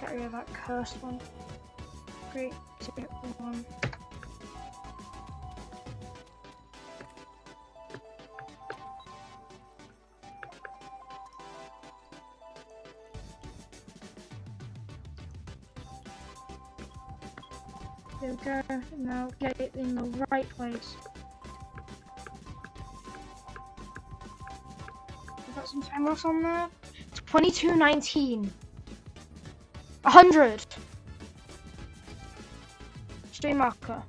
get rid of that cursed one. Three, two, one. There we go. Now get it in the right place. We've got some time loss on there. 22.19. 100. Stream marker.